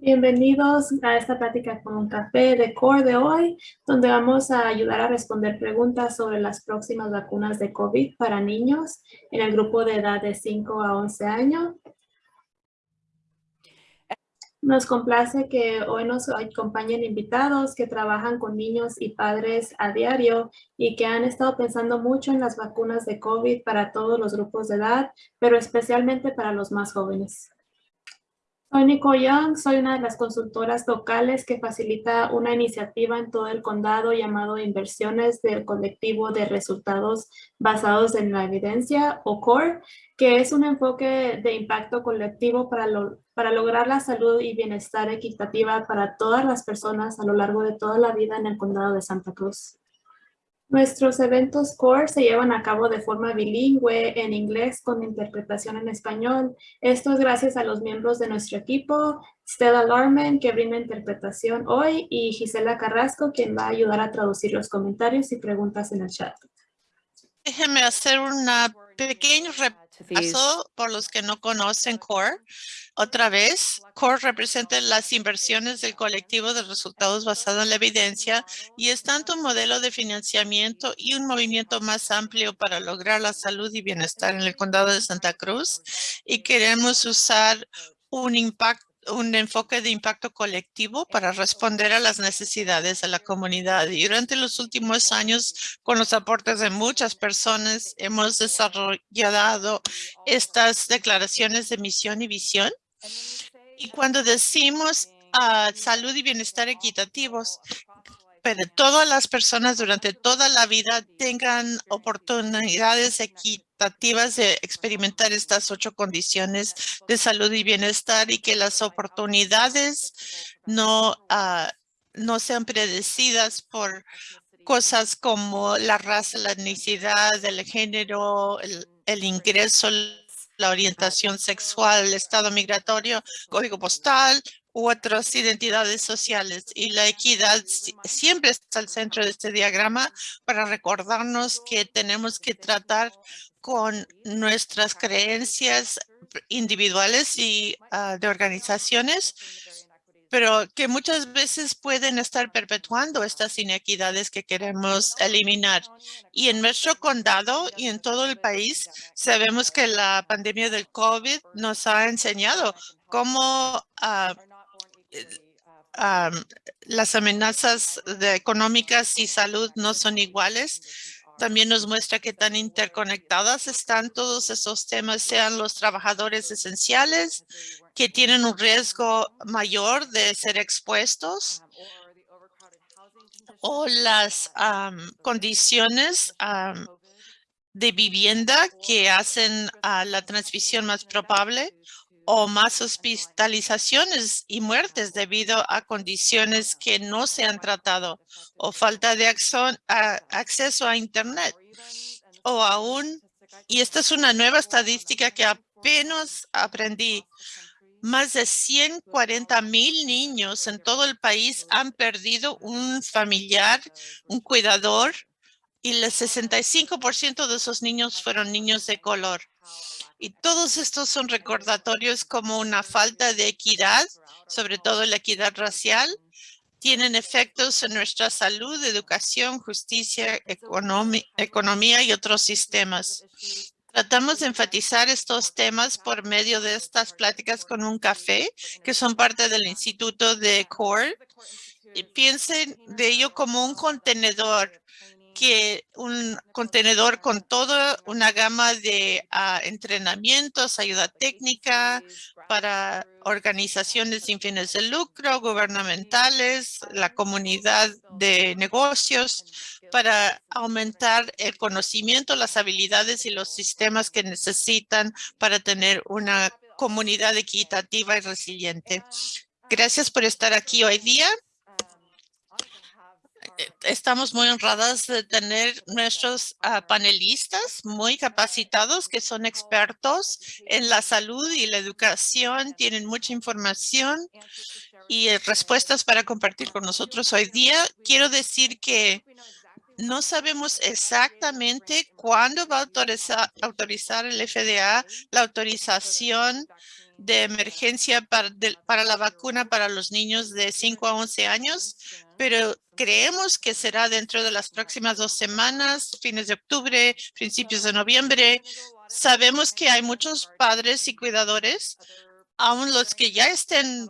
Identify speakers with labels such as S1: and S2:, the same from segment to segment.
S1: Bienvenidos a esta plática con un café de CORE de hoy, donde vamos a ayudar a responder preguntas sobre las próximas vacunas de COVID para niños en el grupo de edad de 5 a 11 años. Nos complace que hoy nos acompañen invitados que trabajan con niños y padres a diario y que han estado pensando mucho en las vacunas de COVID para todos los grupos de edad, pero especialmente para los más jóvenes. Soy Nicole Young, soy una de las consultoras locales que facilita una iniciativa en todo el condado llamado Inversiones del Colectivo de Resultados Basados en la Evidencia, o CORE, que es un enfoque de impacto colectivo para, para lograr la salud y bienestar equitativa para todas las personas a lo largo de toda la vida en el condado de Santa Cruz. Nuestros eventos CORE se llevan a cabo de forma bilingüe en inglés con interpretación en español. Esto es gracias a los miembros de nuestro equipo, Stella Larman, que brinda interpretación hoy, y Gisela Carrasco, quien va a ayudar a traducir los comentarios y preguntas en el chat.
S2: Déjeme hacer una pequeño repaso por los que no conocen CORE. Otra vez, CORE representa las inversiones del colectivo de resultados basados en la evidencia y es tanto un modelo de financiamiento y un movimiento más amplio para lograr la salud y bienestar en el condado de Santa Cruz. Y queremos usar un impacto un enfoque de impacto colectivo para responder a las necesidades de la comunidad. Y durante los últimos años, con los aportes de muchas personas, hemos desarrollado estas declaraciones de misión y visión. Y cuando decimos uh, salud y bienestar equitativos, pero todas las personas durante toda la vida tengan oportunidades equitativas de experimentar estas ocho condiciones de salud y bienestar y que las oportunidades no, uh, no sean predecidas por cosas como la raza, la etnicidad, el género, el, el ingreso, la orientación sexual, el estado migratorio, código postal otras identidades sociales. Y la equidad siempre está al centro de este diagrama para recordarnos que tenemos que tratar con nuestras creencias individuales y ah, de organizaciones pero que muchas veces pueden estar perpetuando estas inequidades que queremos eliminar. Y en nuestro condado y en todo el país sabemos que la pandemia del COVID nos ha enseñado cómo uh, las amenazas de económicas y salud no son iguales. También nos muestra que tan interconectadas están todos esos temas, sean los trabajadores esenciales que tienen un riesgo mayor de ser expuestos o las condiciones de vivienda que hacen a la transmisión más probable o más hospitalizaciones y muertes debido a condiciones que no se han tratado o falta de acceso a Internet o aún, y esta es una nueva estadística que apenas aprendí, más de 140 mil niños en todo el país han perdido un familiar, un cuidador, y el 65% de esos niños fueron niños de color. Y todos estos son recordatorios como una falta de equidad, sobre todo la equidad racial, tienen efectos en nuestra salud, educación, justicia, economía y otros sistemas. Tratamos de enfatizar estos temas por medio de estas pláticas con un café, que son parte del Instituto de CORE. Y piensen de ello como un contenedor que un contenedor con toda una gama de ah, entrenamientos, ayuda técnica para organizaciones sin fines de lucro, gubernamentales, la comunidad de negocios, para aumentar el conocimiento, las habilidades y los sistemas que necesitan para tener una comunidad equitativa y resiliente. Gracias por estar aquí hoy día. Eh, estamos muy honradas de tener nuestros ah, panelistas muy capacitados que son expertos en la salud y la educación, tienen mucha información y eh, respuestas para compartir con nosotros hoy día. Quiero decir que no sabemos exactamente cuándo va a autorizar, el FDA la autorización de emergencia para, para la vacuna para los niños de 5 a 11 años, pero creemos que será dentro de las próximas dos semanas, fines de octubre, principios de noviembre. Sabemos que hay muchos padres y cuidadores, aun los que ya estén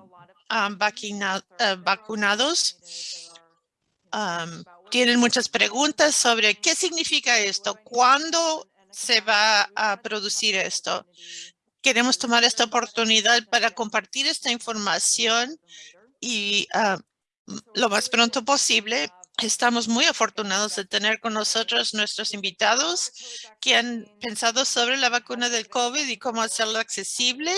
S2: ah, eh, vacunados, tienen muchas preguntas sobre qué significa esto, cuándo se va a producir esto. Queremos tomar esta oportunidad para compartir esta información y ah, lo más pronto posible. Estamos muy afortunados de tener con nosotros nuestros invitados que han pensado sobre la vacuna del COVID y cómo hacerla accesible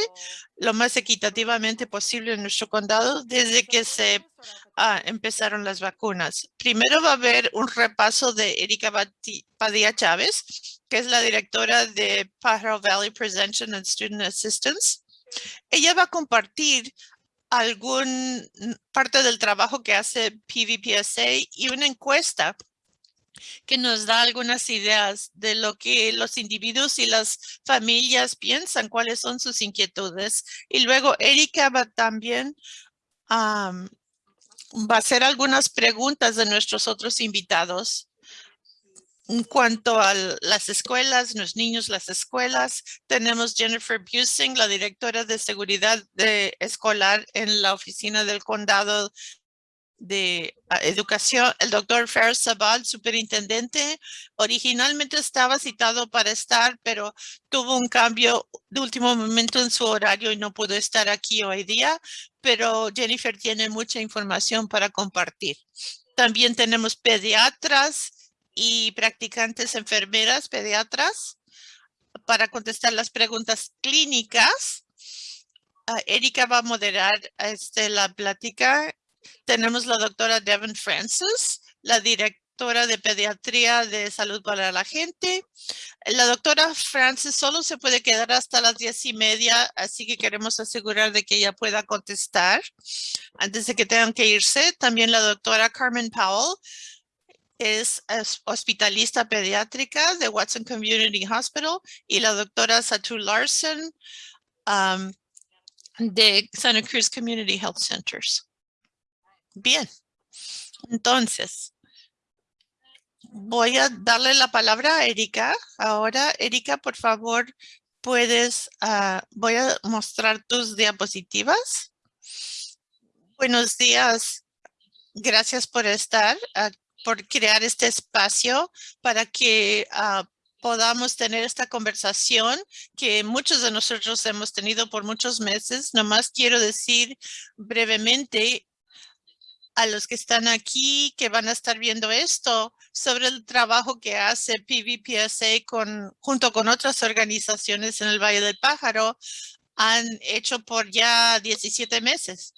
S2: lo más equitativamente posible en nuestro condado desde que se ah, empezaron las vacunas. Primero va a haber un repaso de Erika Padilla Chávez, que es la directora de Pajaro Valley Prevention and Student Assistance. Ella va a compartir algún parte del trabajo que hace PVPSA y una encuesta que nos da algunas ideas de lo que los individuos y las familias piensan, cuáles son sus inquietudes. Y luego Erika va también va a hacer algunas preguntas de nuestros otros invitados en cuanto a las escuelas, los niños, las escuelas, tenemos Jennifer Busing, la directora de seguridad de escolar en la oficina del condado de ah, educación, el doctor Fer Sabal, superintendente, originalmente estaba citado para estar, pero tuvo un cambio de último momento en su horario y no pudo estar aquí hoy día, pero Jennifer tiene mucha información para compartir. También tenemos pediatras, y practicantes enfermeras, pediatras, para contestar las preguntas clínicas. Ah, Erika va a moderar este, la plática. Tenemos la doctora Devon Francis, la directora de pediatría de salud para la gente. La doctora Francis solo se puede quedar hasta las diez y media, así que queremos asegurar de que ella pueda contestar antes de que tengan que irse. También la doctora Carmen Powell, es, hospitalista pediátrica de Watson Community Hospital y la doctora Satu Larson de Santa Cruz Community Health Centers. Bien, entonces voy a darle la palabra a Erika. Ahora, Erika, por favor, puedes, ah, voy a mostrar tus diapositivas. Buenos días. Gracias por estar aquí por crear este espacio para que ah, podamos tener esta conversación que muchos de nosotros hemos tenido por muchos meses. Nomás quiero decir brevemente a los que están aquí, que van a estar viendo esto, sobre el trabajo que hace PVPSA con, junto con otras organizaciones en el Valle del Pájaro, han hecho por ya 17 meses.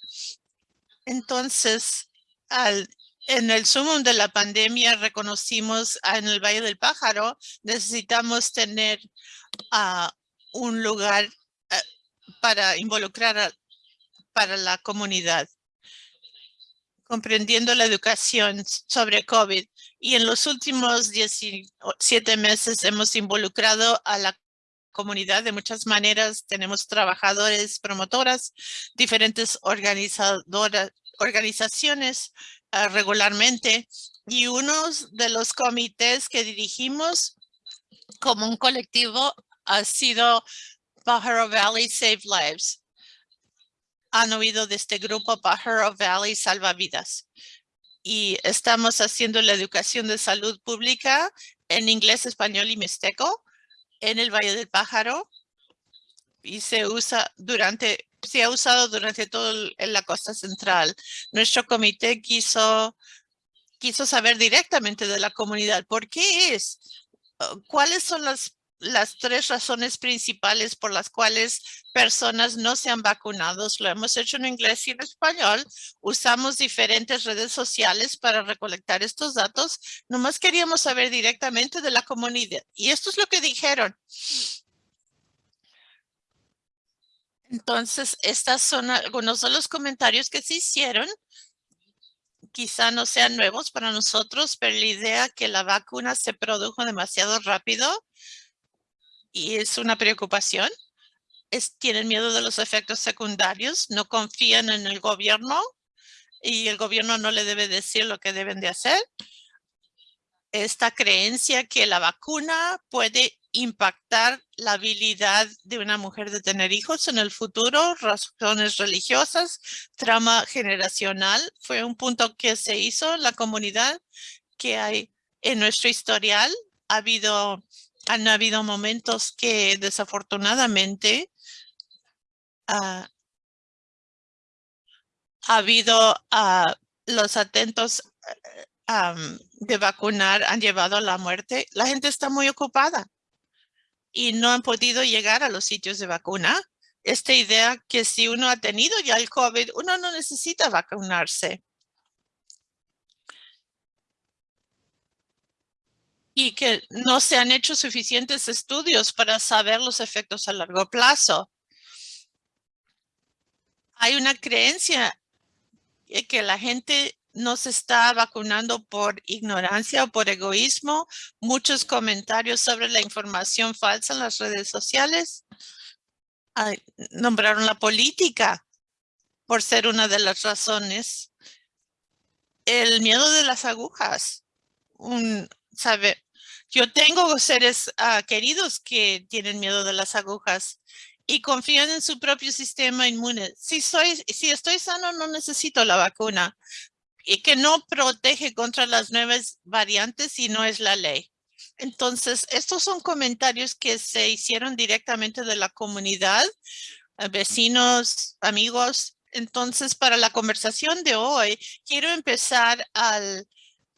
S2: Entonces, al en el sumo de la pandemia reconocimos en el Valle del Pájaro, necesitamos tener ah, un lugar eh, para involucrar para la comunidad, comprendiendo la educación sobre COVID. Y en los últimos 17 meses hemos involucrado a la comunidad de muchas maneras. Tenemos trabajadores, promotoras, diferentes organizadoras, organizaciones regularmente y uno de los comités que dirigimos como un colectivo ha sido Pajaro Valley Save Lives. Han oído de este grupo Pajaro Valley Salva Vidas. Y estamos haciendo la educación de salud pública en inglés, español y mixteco en el Valle del Pájaro. Y se usa durante se ha usado durante todo en la costa central. Nuestro comité quiso, quiso saber directamente de la comunidad por qué es, uh, cuáles son las, las tres razones principales por las cuales personas no se han vacunado. Lo hemos hecho en inglés y en español. Usamos diferentes redes sociales para recolectar estos datos. Nomás queríamos saber directamente de la comunidad. Y esto es lo que dijeron. Entonces, estas son algunos de los comentarios que se hicieron quizá no sean nuevos para nosotros, pero la idea que la vacuna se produjo demasiado rápido y es una preocupación. Es, tienen miedo de los efectos secundarios, no confían en el gobierno y el gobierno no le debe decir lo que deben de hacer. Esta creencia que la vacuna puede impactar la habilidad de una mujer de tener hijos en el futuro, razones religiosas, trama generacional. Fue un punto que se hizo en la comunidad que hay en nuestro historial. Ha habido, han habido momentos que desafortunadamente ah, ha habido uh, los atentos de vacunar han llevado a la muerte. La gente está muy ocupada y no han podido llegar a los sitios de vacuna. Esta idea que si uno ha tenido ya el COVID, uno no necesita vacunarse. Y que no se han hecho suficientes estudios para saber los efectos a largo plazo. Hay una creencia que la gente no se está vacunando por ignorancia o por egoísmo. Muchos comentarios sobre la información falsa en las redes sociales. nombraron la política por ser una de las razones. El miedo de las agujas. Sabe, yo tengo seres ah, queridos que tienen miedo de las agujas y confían en su propio sistema inmune. Si, soy, si estoy sano, no necesito la vacuna. Y que no protege contra las nuevas variantes si no es la ley. Entonces, estos son comentarios que se hicieron directamente de la comunidad, eh, vecinos, amigos. Entonces, para la conversación de hoy, quiero empezar al,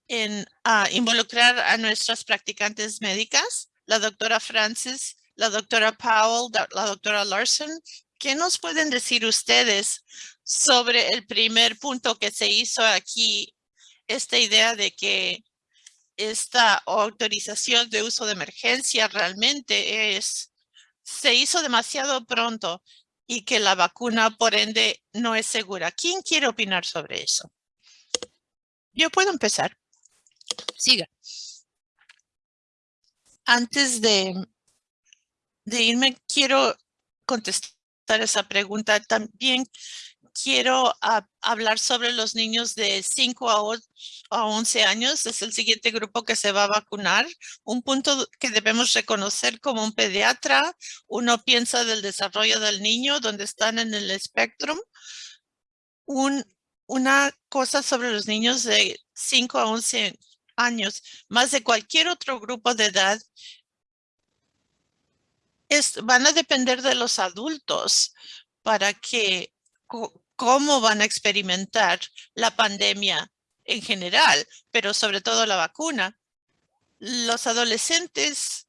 S2: en, a involucrar a nuestras practicantes médicas, la doctora Francis la doctora Powell, la doctora Larson. ¿Qué nos pueden decir ustedes sobre el primer punto que se hizo aquí? Esta idea de que esta autorización de uso de emergencia realmente es, se hizo demasiado pronto y que la vacuna por ende no es segura. ¿Quién quiere opinar sobre eso? Yo puedo empezar. Siga. Antes de de irme, quiero contestar esa pregunta. También quiero ah, hablar sobre los niños de 5 a, a 11 años. Es el siguiente grupo que se va a vacunar. Un punto que debemos reconocer como un pediatra. Uno piensa del desarrollo del niño, donde están en el espectro. Un, una cosa sobre los niños de 5 a 11 años, más de cualquier otro grupo de edad, van a depender de los adultos para que cómo van a experimentar la pandemia en general, pero sobre todo la vacuna. Los adolescentes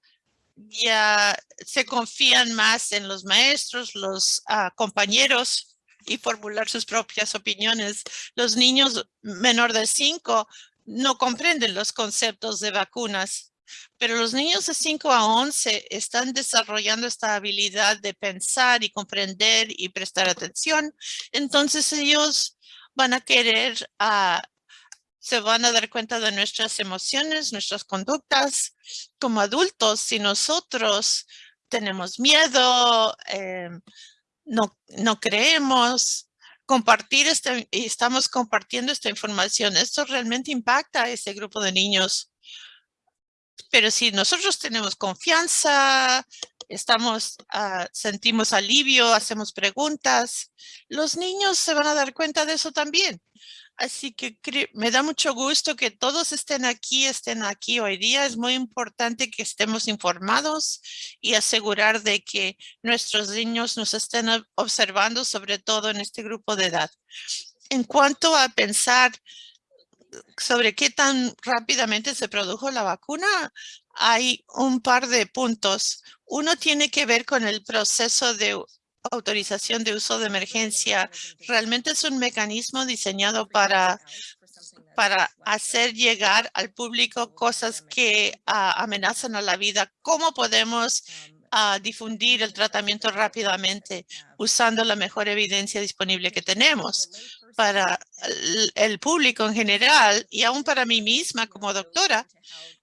S2: ya se confían más en los maestros, los ah, compañeros y formular sus propias opiniones. Los niños menor de cinco no comprenden los conceptos de vacunas pero los niños de 5 a 11 están desarrollando esta habilidad de pensar y comprender y prestar atención. Entonces ellos van a querer, uh, se van a dar cuenta de nuestras emociones, nuestras conductas como adultos. Si nosotros tenemos miedo, eh, no, creemos, compartir este, y estamos compartiendo esta información. Esto realmente impacta a ese grupo de niños. Pero si nosotros tenemos confianza, estamos, ah, sentimos alivio, hacemos preguntas, los niños se van a dar cuenta de eso también. Así que me da mucho gusto que todos estén aquí, estén aquí hoy día. Es muy importante que estemos informados y asegurar de que nuestros niños nos estén observando, sobre todo en este grupo de edad. En cuanto a pensar sobre qué tan rápidamente se produjo la vacuna, hay un par de puntos. Uno tiene que ver con el proceso de autorización de uso de emergencia. Realmente es un mecanismo diseñado para, para hacer llegar al público cosas que ah, amenazan a la vida. ¿Cómo podemos a difundir el tratamiento rápidamente usando la mejor evidencia disponible que tenemos para el, público en general y aún para mí misma como doctora.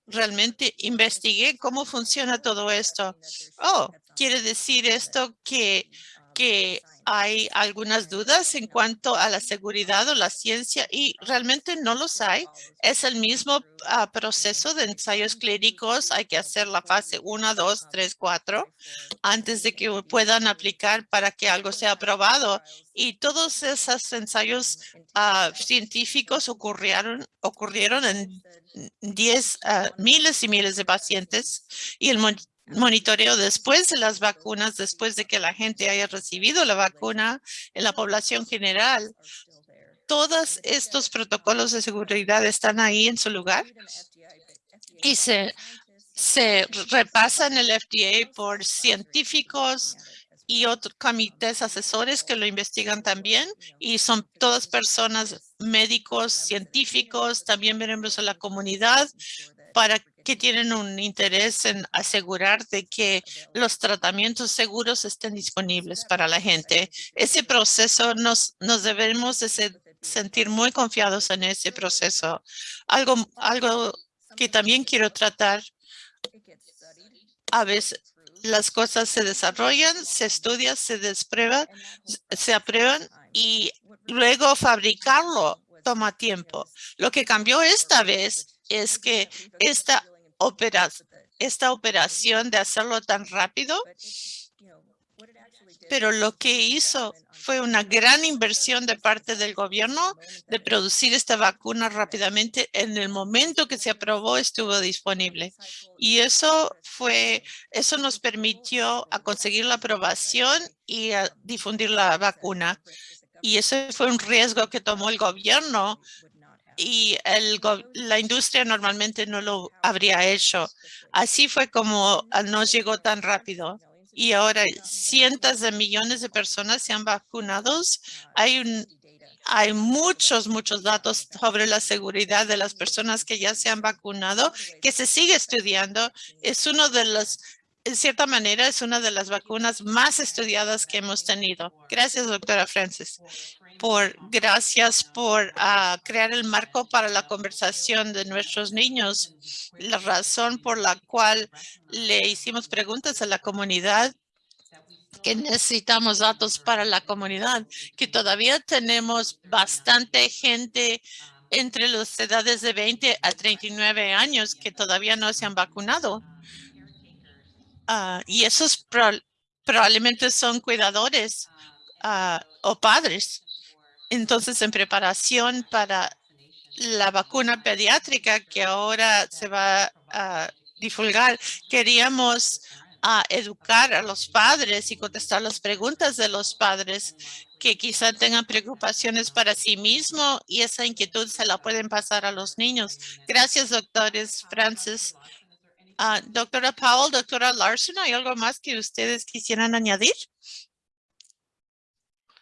S2: Realmente investigué cómo funciona todo esto. Oh, quiere decir esto que, que hay algunas dudas en cuanto a la seguridad o la ciencia y realmente no los hay. Es el mismo ah, proceso de ensayos clínicos. Hay que hacer la fase 1, 2, 3, 4 antes de que puedan aplicar para que algo sea aprobado. Y todos esos ensayos ah, científicos ocurrieron, ocurrieron en 10 ah, miles y miles de pacientes y el monitoreo después de las vacunas, después de que la gente haya recibido la vacuna en la población general. Todos estos protocolos de seguridad están ahí en su lugar y se, se repasan el FDA por científicos y otros comités asesores que lo investigan también y son todas personas médicos, científicos, también miembros de la comunidad para que tienen un interés en asegurar de que los tratamientos seguros estén disponibles para la gente. Ese proceso nos, nos debemos de sentir muy confiados en ese proceso. Algo, algo que también quiero tratar, a veces las cosas se desarrollan, se estudian, se desprueban, se aprueban y luego fabricarlo toma tiempo. Lo que cambió esta vez es que esta esta operación de hacerlo tan rápido, pero lo que hizo fue una gran inversión de parte del gobierno de producir esta vacuna rápidamente. En el momento que se aprobó, estuvo disponible. Y eso fue, eso nos permitió a conseguir la aprobación y a difundir la vacuna. Y ese fue un riesgo que tomó el gobierno y el, la industria normalmente no lo habría hecho. Así fue como ah, nos llegó tan rápido. Y ahora cientos de millones de personas se han vacunado. Hay, un, hay muchos, muchos datos sobre la seguridad de las personas que ya se han vacunado, que se sigue estudiando. Es uno de los en cierta manera, es una de las vacunas más estudiadas que hemos tenido. Gracias, doctora Francis. Por, gracias por ah, crear el marco para la conversación de nuestros niños. La razón por la cual le hicimos preguntas a la comunidad que necesitamos datos para la comunidad, que todavía tenemos bastante gente entre las edades de 20 a 39 años que todavía no se han vacunado. Ah, y esos probablemente son cuidadores ah, o padres. Entonces, en preparación para la vacuna pediátrica que ahora se va a divulgar, queríamos ah, educar a los padres y contestar las preguntas de los padres que quizá tengan preocupaciones para sí mismo y esa inquietud se la pueden pasar a los niños. Gracias, doctores Francis. Ah, doctora Powell, doctora Larson, ¿hay algo más que ustedes quisieran añadir?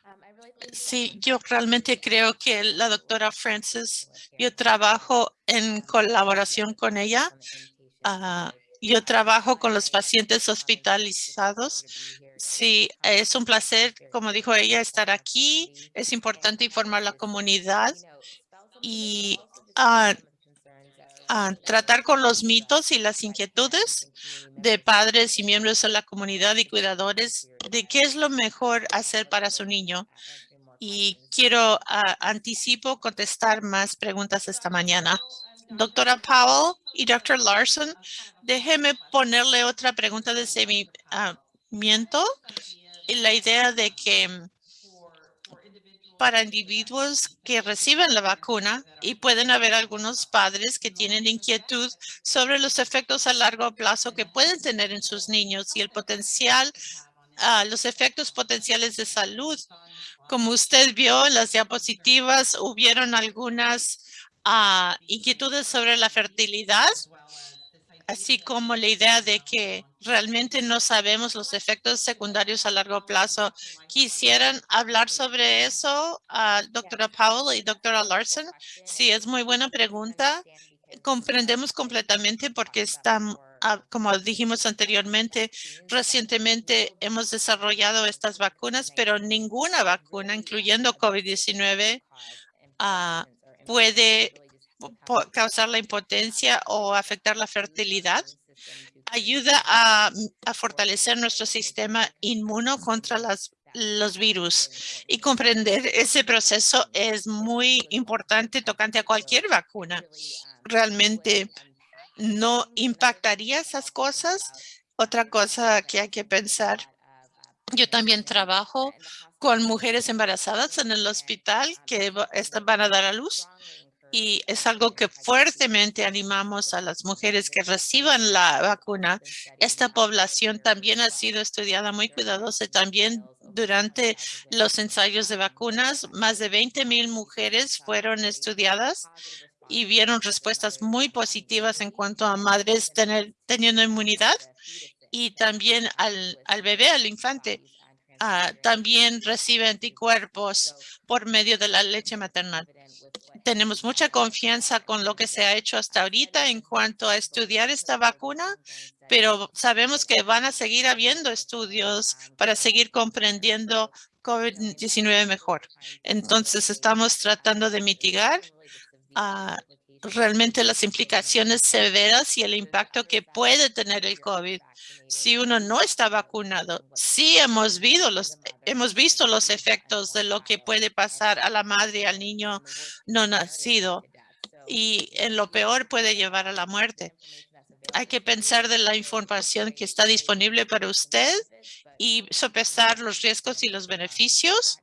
S2: Um, sí, yo realmente creo que la doctora Francis, yo trabajo en colaboración con ella. Ah, yo trabajo con los pacientes hospitalizados. Sí, es un placer, como dijo ella, estar aquí. Es importante informar a la comunidad y uh, tratar con los mitos y las inquietudes de padres y miembros de la comunidad y cuidadores de qué es lo mejor hacer para su niño. Y quiero anticipo contestar más preguntas esta mañana. Doctora Powell y Dr. Larson, déjeme ponerle otra pregunta de seguimiento. la idea de que para individuos que reciben la vacuna y pueden haber algunos padres que tienen inquietud sobre los efectos a largo plazo que pueden tener en sus niños y el potencial, uh, los efectos potenciales de salud. Como usted vio en las diapositivas, hubieron algunas uh, inquietudes sobre la fertilidad así como la idea de que realmente no sabemos los efectos secundarios a largo plazo. ¿Quisieran hablar sobre eso, a doctora Powell y doctora Larson? Sí, es muy buena pregunta. Comprendemos completamente porque están ah, como dijimos anteriormente, recientemente hemos desarrollado estas vacunas, pero ninguna vacuna, incluyendo COVID-19, ah, puede causar la impotencia o afectar la fertilidad. Ayuda a, a fortalecer nuestro sistema inmuno contra las los virus y comprender ese proceso es muy importante tocante a cualquier vacuna. Realmente no impactaría esas cosas. Otra cosa que hay que pensar, yo también trabajo con mujeres embarazadas en el hospital que van a dar a luz y es algo que fuertemente animamos a las mujeres que reciban la vacuna. Esta población también ha sido estudiada muy cuidadosa también durante los ensayos de vacunas. Más de 20 mil mujeres fueron estudiadas y vieron respuestas muy positivas en cuanto a madres teniendo inmunidad y también al, al bebé, al infante. Ah, también recibe anticuerpos por medio de la leche maternal tenemos mucha confianza con lo que se ha hecho hasta ahorita en cuanto a estudiar esta vacuna, pero sabemos que van a seguir habiendo estudios para seguir comprendiendo COVID-19 mejor. Entonces, estamos tratando de mitigar ah, realmente las implicaciones severas y el impacto que puede tener el COVID si uno no está vacunado. Sí hemos visto los, hemos visto los efectos de lo que puede pasar a la madre y al niño no nacido y en lo peor puede llevar a la muerte. Hay que pensar de la información que está disponible para usted y sopesar los riesgos y los beneficios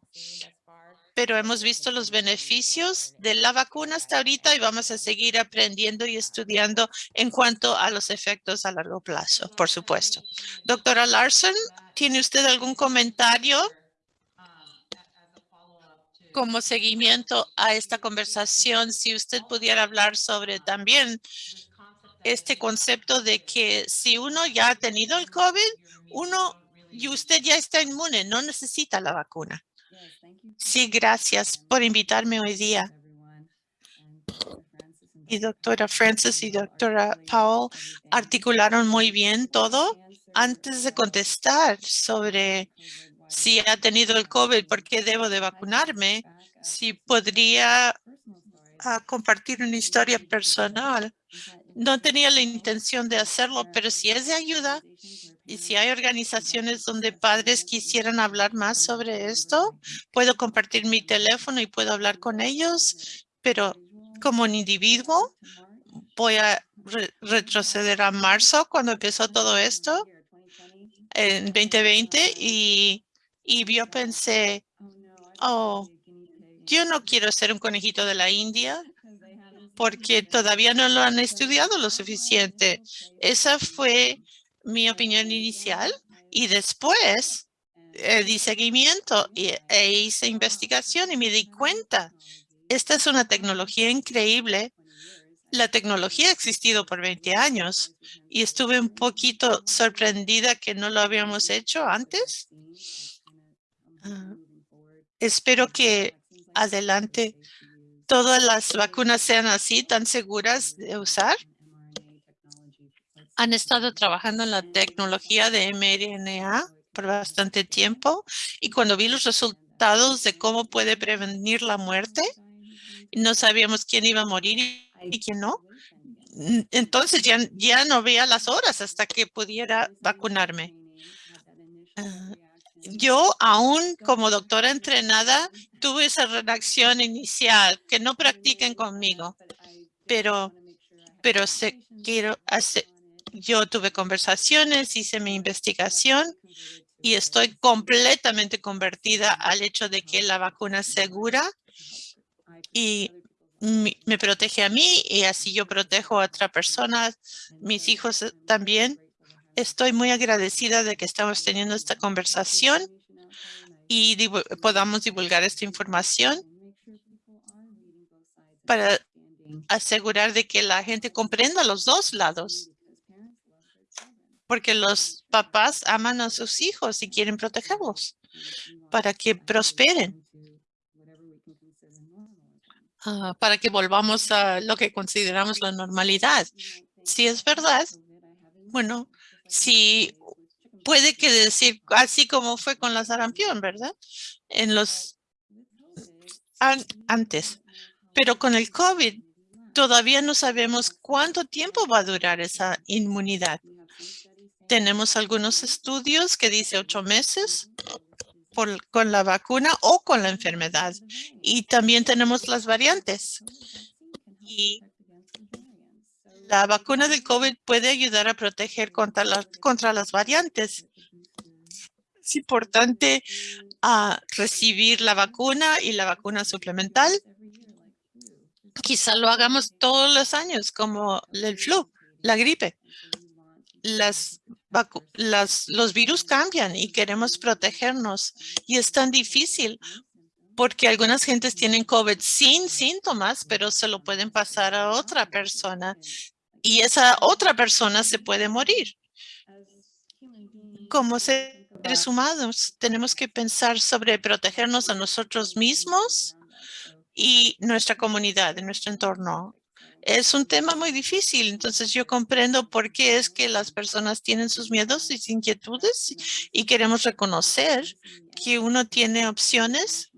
S2: pero hemos visto los beneficios de la vacuna hasta ahorita y vamos a seguir aprendiendo y estudiando en cuanto a los efectos a largo plazo, por supuesto. Doctora Larson, ¿tiene usted algún comentario como seguimiento a esta conversación? Si usted pudiera hablar sobre también este concepto de que si uno ya ha tenido el COVID, uno y usted ya está inmune, no necesita la vacuna. Sí, gracias por invitarme hoy día. Y doctora Francis y doctora Powell articularon muy bien todo. Antes de contestar sobre si ha tenido el COVID, por qué debo de vacunarme, si podría compartir una historia personal. No tenía la intención de hacerlo, pero si es de ayuda, y si hay organizaciones donde padres quisieran hablar más sobre esto, puedo compartir mi teléfono y puedo hablar con ellos, pero como un individuo voy a retroceder a marzo cuando empezó todo esto en 2020 y, y yo pensé, oh, yo no quiero ser un conejito de la India porque todavía no lo han estudiado lo suficiente. Esa fue mi opinión inicial y después eh, di seguimiento y, e hice investigación y me di cuenta. Esta es una tecnología increíble. La tecnología ha existido por 20 años y estuve un poquito sorprendida que no lo habíamos hecho antes. Ah, espero que adelante todas las vacunas sean así, tan seguras de usar han estado trabajando en la tecnología de mRNA por bastante tiempo y cuando vi los resultados de cómo puede prevenir la muerte, no sabíamos quién iba a morir y quién no. Entonces ya, ya no veía las horas hasta que pudiera vacunarme. Ah, yo aún como doctora entrenada tuve esa reacción inicial que no practiquen conmigo, pero, pero se, quiero yo tuve conversaciones, hice mi investigación y estoy completamente convertida al hecho de que la vacuna es segura y me protege a mí y así yo protejo a otra persona, mis hijos eh, también. Estoy muy agradecida de que estamos teniendo esta conversación y podamos divulgar esta información para asegurar de que la gente comprenda los dos lados porque los papás aman a sus hijos y quieren protegerlos para que prosperen, ah, para que volvamos a lo que consideramos la normalidad. Si es verdad Bueno, sí, puede que decir, así como fue con la sarampión, ¿verdad? En los antes. Pero con el COVID todavía no sabemos cuánto tiempo va a durar esa inmunidad. Tenemos algunos estudios que dice ocho meses con la vacuna o con la enfermedad. Y también tenemos las variantes. Y la vacuna del COVID puede ayudar a proteger contra, contra las variantes. Es importante a recibir la vacuna y la vacuna suplemental. Quizá lo hagamos todos los años, como el flu, la gripe. Las, las, los virus cambian y queremos protegernos. Y es tan difícil porque algunas gentes tienen COVID sin síntomas, pero se lo pueden pasar a otra persona y esa otra persona se puede morir. Como seres humanos, tenemos que pensar sobre protegernos a nosotros mismos y nuestra comunidad, nuestro entorno. Es un tema muy difícil, entonces yo comprendo por qué es que las personas tienen sus miedos y inquietudes y queremos reconocer que uno tiene opciones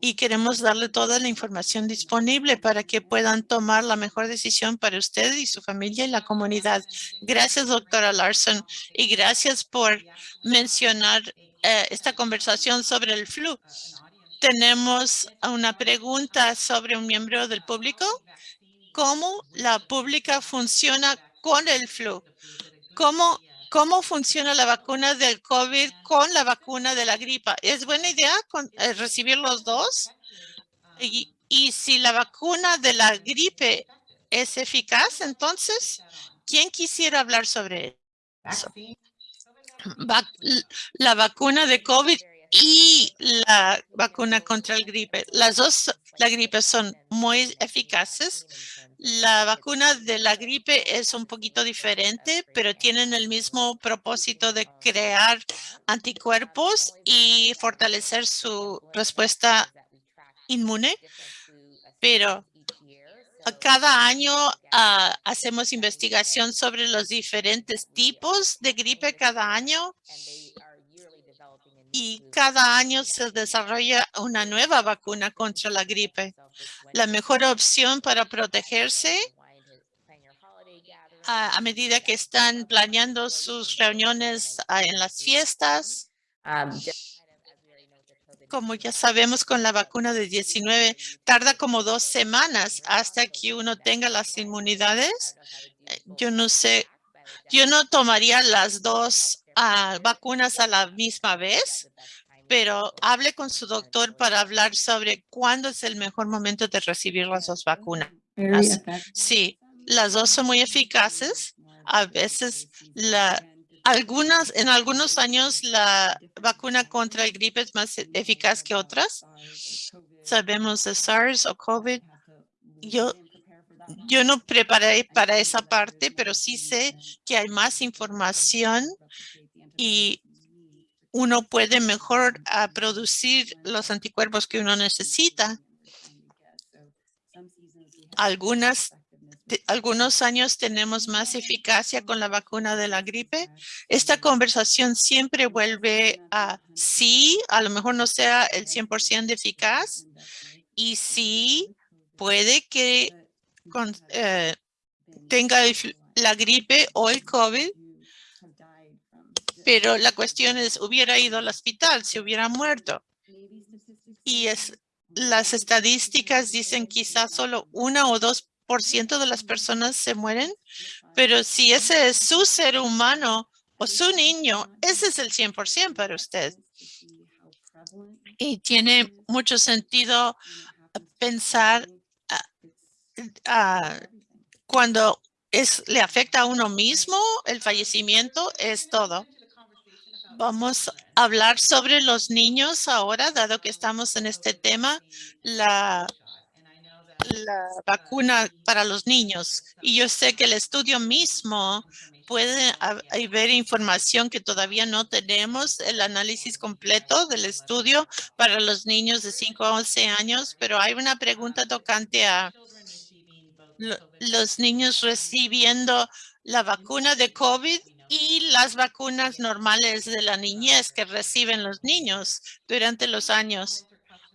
S2: y queremos darle toda la información disponible para que puedan tomar la mejor decisión para usted y su familia y la comunidad. Gracias, doctora Larson, y gracias por mencionar eh, esta conversación sobre el flu. Tenemos una pregunta sobre un miembro del público. ¿Cómo la pública funciona con el flu? ¿Cómo ¿Cómo funciona la vacuna del COVID con la vacuna de la gripa? ¿Es buena idea eh, recibir los dos? Y, si la vacuna de la gripe es eficaz, entonces, ¿quién quisiera hablar sobre eso? la vacuna de COVID y la vacuna contra el gripe. Las dos, la gripe son muy eficaces. La vacuna de la gripe es un poquito diferente, pero tienen el mismo propósito de crear anticuerpos y fortalecer su respuesta inmune. Pero cada año ah, hacemos investigación sobre los diferentes tipos de gripe cada año y cada año se desarrolla una nueva vacuna contra la gripe. La mejor opción para protegerse a, medida que están planeando sus reuniones ah, en las fiestas. Como ya sabemos con la vacuna de 19, tarda como dos semanas hasta que uno tenga las inmunidades. Eh, yo no sé, yo no tomaría las dos vacunas a la misma vez, pero hable con su doctor para hablar sobre cuándo es el mejor momento de recibir las dos vacunas. Sí, las dos son muy eficaces. A veces la, algunas, en algunos años la vacuna contra el gripe es más eficaz que otras. Sabemos de SARS o COVID. Yo yo no preparé para esa parte, pero sí sé que hay más información y uno puede mejor ah, producir los anticuerpos que uno necesita. Algunas, algunos años tenemos más eficacia con la vacuna de la gripe. Esta conversación siempre vuelve a sí, a lo mejor no sea el 100% de eficaz y sí puede que eh, tenga la gripe o el COVID pero la cuestión es, hubiera ido al hospital, si hubiera muerto. Y es, las estadísticas dicen quizás solo una o dos por ciento de las personas se mueren, pero si ese es su ser humano o su niño, ese es el 100% para usted. Y tiene mucho sentido pensar ah, ah, cuando es, le afecta a uno mismo, el fallecimiento es todo. Vamos a hablar sobre los niños ahora, dado que estamos en este tema, la, vacuna para los niños. Y yo sé que el estudio mismo puede haber información que todavía no tenemos, el análisis completo del estudio para los niños de 5 a 11 años, pero hay una pregunta tocante a los niños recibiendo la vacuna de COVID y las vacunas normales de la niñez que reciben los niños durante los años.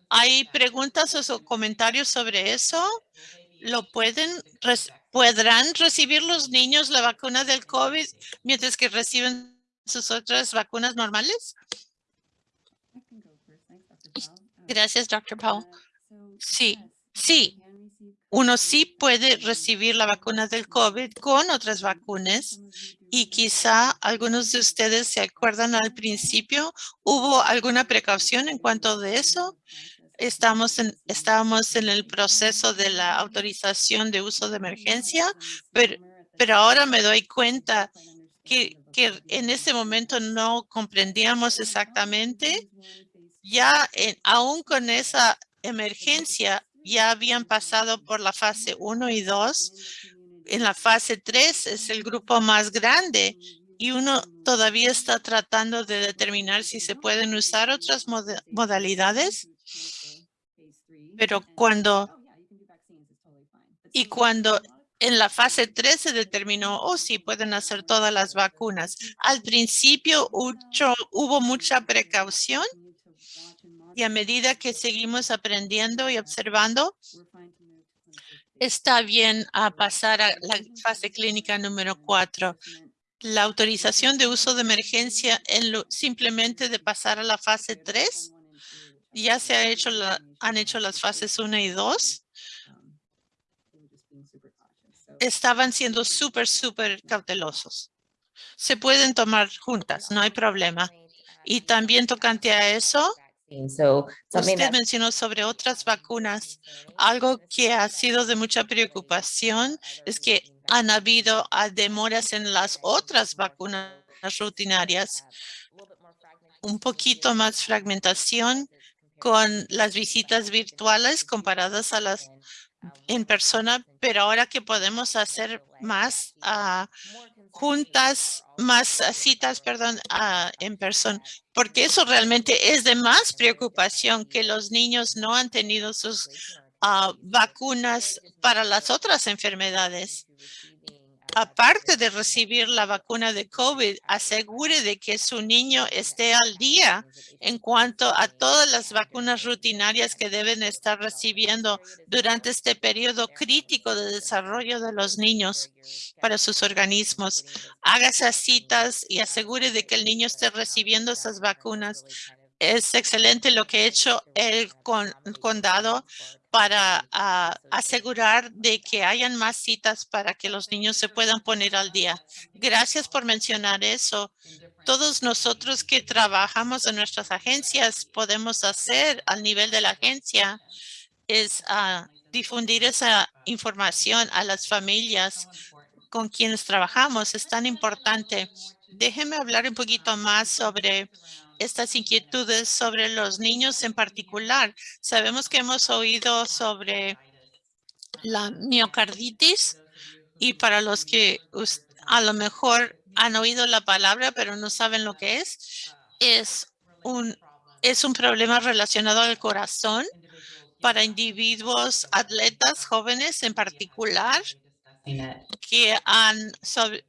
S2: ¿Hay preguntas o comentarios sobre eso? ¿Lo pueden, podrán recibir los niños la vacuna del COVID mientras que reciben sus otras vacunas normales? Gracias, Dr. Paul. Sí, sí. Uno sí puede recibir la vacuna del COVID con otras vacunas y quizá algunos de ustedes se acuerdan al principio, ¿hubo alguna precaución en cuanto de eso? Estamos en, estábamos en el proceso de la autorización de uso de emergencia, pero, pero ahora me doy cuenta que, que en ese momento no comprendíamos exactamente. Ya en, aún con esa emergencia, ya habían pasado por la fase 1 y 2. En la fase 3 es el grupo más grande y uno todavía está tratando de determinar si se pueden usar otras modalidades. Pero cuando y cuando en la fase 3 se determinó, oh, sí, pueden hacer todas las vacunas. Al principio hubo mucha precaución y a medida que seguimos aprendiendo y observando, está bien a pasar a la fase clínica número 4. La autorización de uso de emergencia en lo, simplemente de pasar a la fase 3, ya se ha hecho han hecho las fases 1 y 2. Estaban siendo súper, súper cautelosos. Se pueden tomar juntas, no hay problema. Y también tocante a eso, Usted mencionó sobre otras vacunas. Algo que ha sido de mucha preocupación es que han habido ah, demoras en las otras vacunas rutinarias. Un poquito más fragmentación con las visitas virtuales comparadas a las en persona, pero ahora que podemos hacer más uh, juntas, más citas, perdón, uh, en persona, porque eso realmente es de más preocupación que los niños no han tenido sus uh, vacunas para las otras enfermedades aparte de recibir la vacuna de COVID, asegure de que su niño esté al día en cuanto a todas las vacunas rutinarias que deben estar recibiendo durante este periodo crítico de desarrollo de los niños para sus organismos. Haga esas citas y asegure de que el niño esté recibiendo esas vacunas. Es excelente lo que ha hecho el condado para ah, asegurar de que hayan más citas para que los niños se puedan poner al día. Gracias por mencionar eso. Todos nosotros que trabajamos en nuestras agencias podemos hacer al nivel de la agencia es uh, difundir esa información a las familias con quienes trabajamos. Es tan importante. Déjenme hablar un poquito más sobre estas inquietudes sobre los niños en particular. Sabemos que hemos oído sobre la miocarditis y para los que a lo mejor han oído la palabra pero no saben lo que es, es un, es un problema relacionado al corazón para individuos atletas jóvenes en particular que han,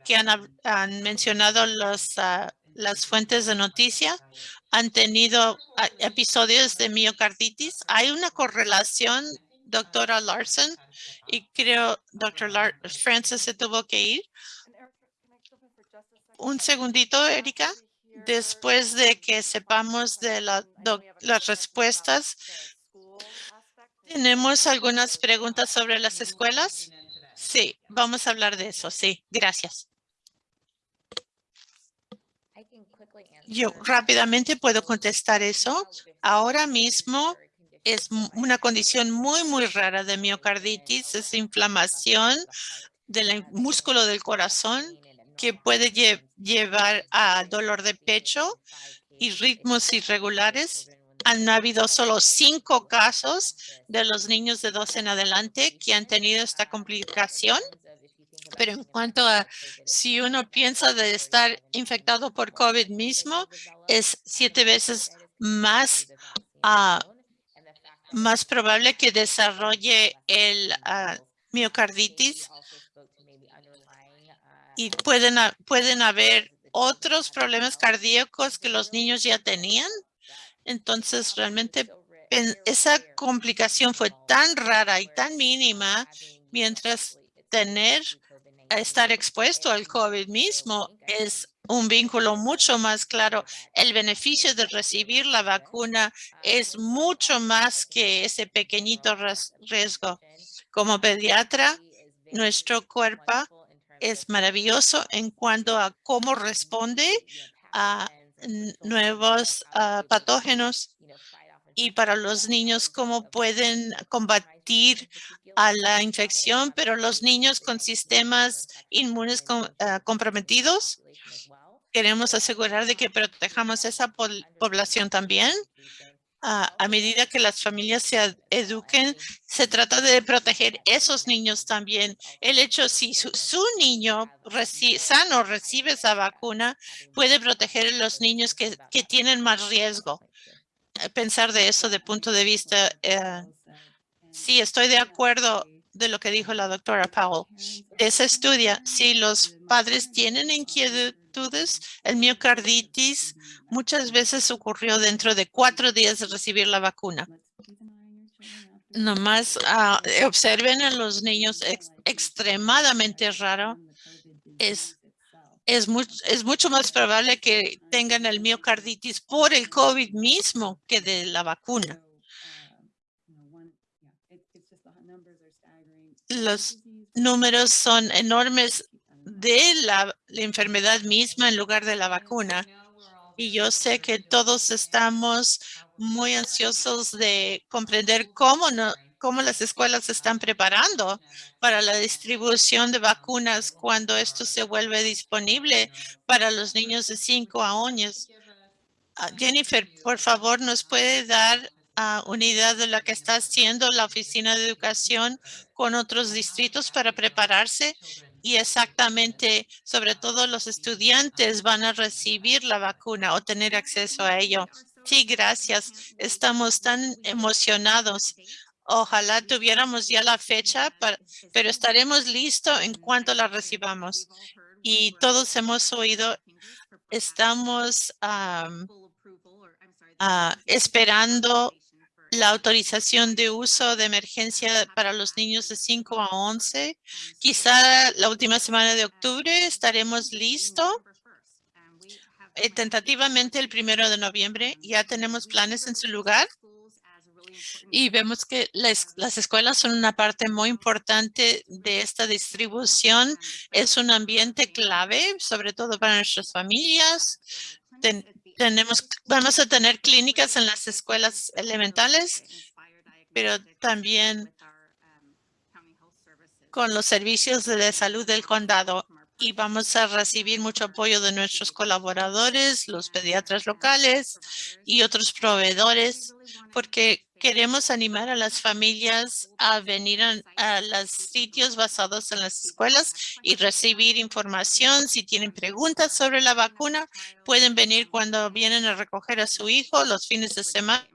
S2: que han, mencionado los uh, las fuentes de noticia han tenido ah, episodios de miocarditis. Hay una correlación, doctora Larson, y creo doctor Francis se tuvo que ir. Un segundito, Erika. Después de que sepamos de las respuestas, ¿tenemos algunas preguntas sobre las escuelas? Sí, vamos a hablar de eso. Sí, gracias. Yo rápidamente puedo contestar eso. Ahora mismo es una condición muy, muy rara de miocarditis. Es inflamación del músculo del corazón que puede llevar a dolor de pecho y ritmos irregulares. Han habido solo cinco casos de los niños de 12 en adelante que han tenido esta complicación pero en cuanto a si uno piensa de estar infectado por COVID mismo, es siete veces más, uh, más probable que desarrolle el uh, miocarditis. y pueden, pueden haber otros problemas cardíacos que los niños ya tenían. Entonces, realmente esa complicación fue tan rara y tan mínima, mientras tener, estar expuesto al COVID mismo es un vínculo mucho más claro. El beneficio de recibir la vacuna es mucho más que ese pequeñito riesgo. Como pediatra, nuestro cuerpo es maravilloso en cuanto a cómo responde a nuevos ah, patógenos y para los niños cómo pueden combatir a la infección, pero los niños con sistemas inmunes ah, comprometidos, queremos asegurar de que protejamos esa población también a medida que las familias se eduquen, se trata de proteger esos niños también. El hecho si su, niño sano recibe esa vacuna, puede proteger a los niños que, tienen más riesgo. Eh, pensar de eso de punto de vista, eh, sí, estoy de acuerdo de lo que dijo la doctora Powell. Ese estudia si los padres tienen inquietud el miocarditis muchas veces ocurrió dentro de cuatro días de recibir la vacuna. Nomás uh, observen a los niños extremadamente raro. Es, es, es mucho más probable que tengan el miocarditis por el COVID mismo que de la vacuna. Los números son enormes de la, enfermedad misma en lugar de la vacuna. Y yo sé que todos estamos muy ansiosos de comprender cómo, no, cómo las escuelas se están preparando para la distribución de vacunas cuando esto se vuelve disponible para los niños de 5 a años. Ah, Jennifer, por favor, ¿nos puede dar uh, unidad de la que está haciendo la Oficina de Educación con otros distritos para prepararse y exactamente, sobre todo los estudiantes van a recibir la vacuna o tener acceso a ello. Sí, gracias. Estamos tan emocionados. Ojalá tuviéramos ya la fecha, pero estaremos listos en cuanto la recibamos. Y todos hemos oído, estamos ah, esperando la autorización de uso de emergencia para los niños de 5 a 11. Quizá la última semana de octubre estaremos listos. Eh, tentativamente el primero de noviembre ya tenemos planes en su lugar y vemos que las escuelas son una parte muy importante de esta distribución. Es un ambiente clave, sobre todo para nuestras familias tenemos, vamos a tener clínicas en las escuelas elementales, pero también con los servicios de salud del condado y vamos a recibir mucho apoyo de nuestros colaboradores, los pediatras locales y otros proveedores, porque queremos animar a las familias a venir a, los sitios basados en las escuelas y recibir información. Si tienen preguntas sobre la vacuna, pueden venir cuando vienen a recoger a su hijo los fines de semana.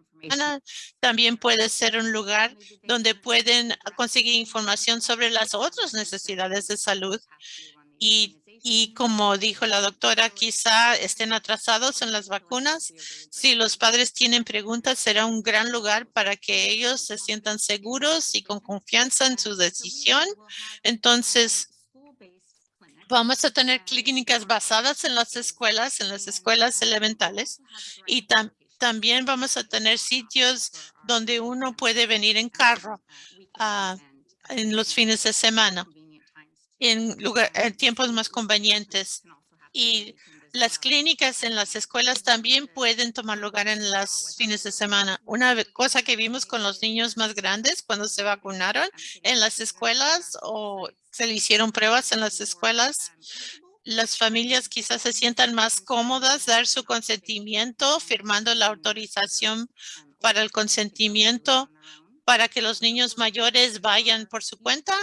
S2: También puede ser un lugar donde pueden conseguir información sobre las otras necesidades de salud y, y como dijo la doctora, quizá estén atrasados en las vacunas. Si los padres tienen preguntas, será un gran lugar para que ellos se sientan seguros y con confianza en su decisión. Entonces, vamos a tener clínicas basadas en las escuelas, en las escuelas elementales y también vamos a tener sitios donde uno puede venir en carro ah, en los fines de semana en, lugar, en tiempos más convenientes. Y las clínicas en las escuelas también pueden tomar lugar en los fines de semana. Una cosa que vimos con los niños más grandes cuando se vacunaron en las escuelas o se le hicieron pruebas en las escuelas, las familias quizás se sientan más cómodas dar su consentimiento firmando la autorización para el consentimiento para que los niños mayores vayan por su cuenta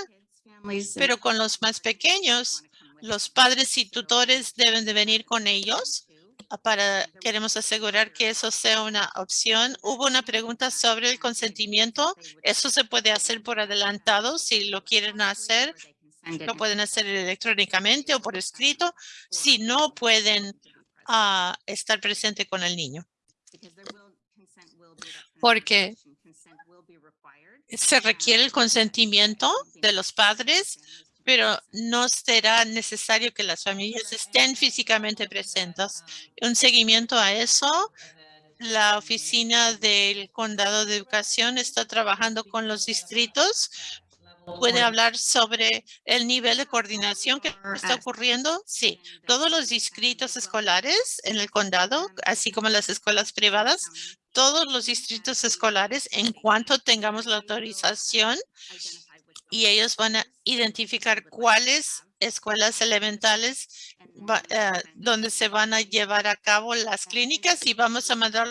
S2: pero con los más pequeños, los padres y tutores deben de venir con ellos ah, para queremos asegurar que eso sea una opción. Hubo una pregunta sobre el consentimiento. Eso se puede hacer por adelantado si lo quieren hacer. Lo pueden hacer electrónicamente o por escrito si no pueden ah, estar presente con el niño. Porque se requiere el consentimiento de los padres, pero no será necesario que las familias estén físicamente presentes. Un seguimiento a eso, la oficina del Condado de Educación está trabajando con los distritos ¿Puede hablar sobre el nivel de coordinación que está ocurriendo? Sí, todos los distritos escolares en el condado, así como las escuelas privadas, todos los distritos escolares, en cuanto tengamos la autorización, y ellos van a identificar cuáles escuelas elementales eh, donde se van a llevar a cabo las clínicas y vamos a mandar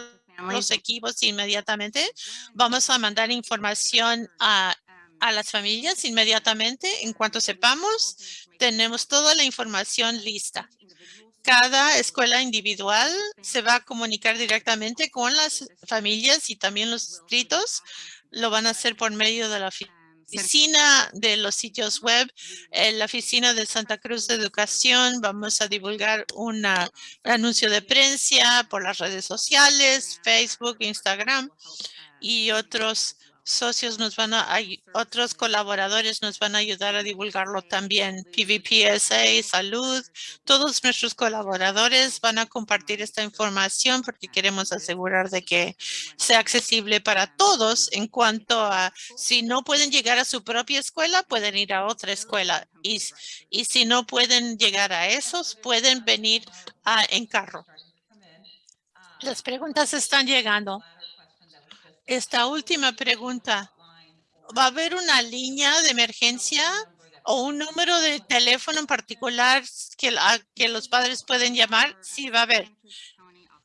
S2: los equipos inmediatamente. Vamos a mandar información a a las familias inmediatamente. En cuanto sepamos, tenemos toda la información lista. Cada escuela individual se va a comunicar directamente con las familias y también los distritos. Lo van a hacer por medio de la oficina de los sitios web, en la oficina de Santa Cruz de Educación. Vamos a divulgar un anuncio de prensa por las redes sociales, Facebook, Instagram y otros socios nos van a, otros colaboradores nos van a ayudar a divulgarlo también. PVPSA, Salud, todos nuestros colaboradores van a compartir esta información porque queremos asegurar de que sea accesible para todos en cuanto a si no pueden llegar a su propia escuela, pueden ir a otra escuela. Y, y si no pueden llegar a esos, pueden venir en carro. Las preguntas están llegando. Esta última pregunta. ¿Va a haber una línea de emergencia o un número de teléfono en particular que, que los padres pueden llamar? Sí, va a haber.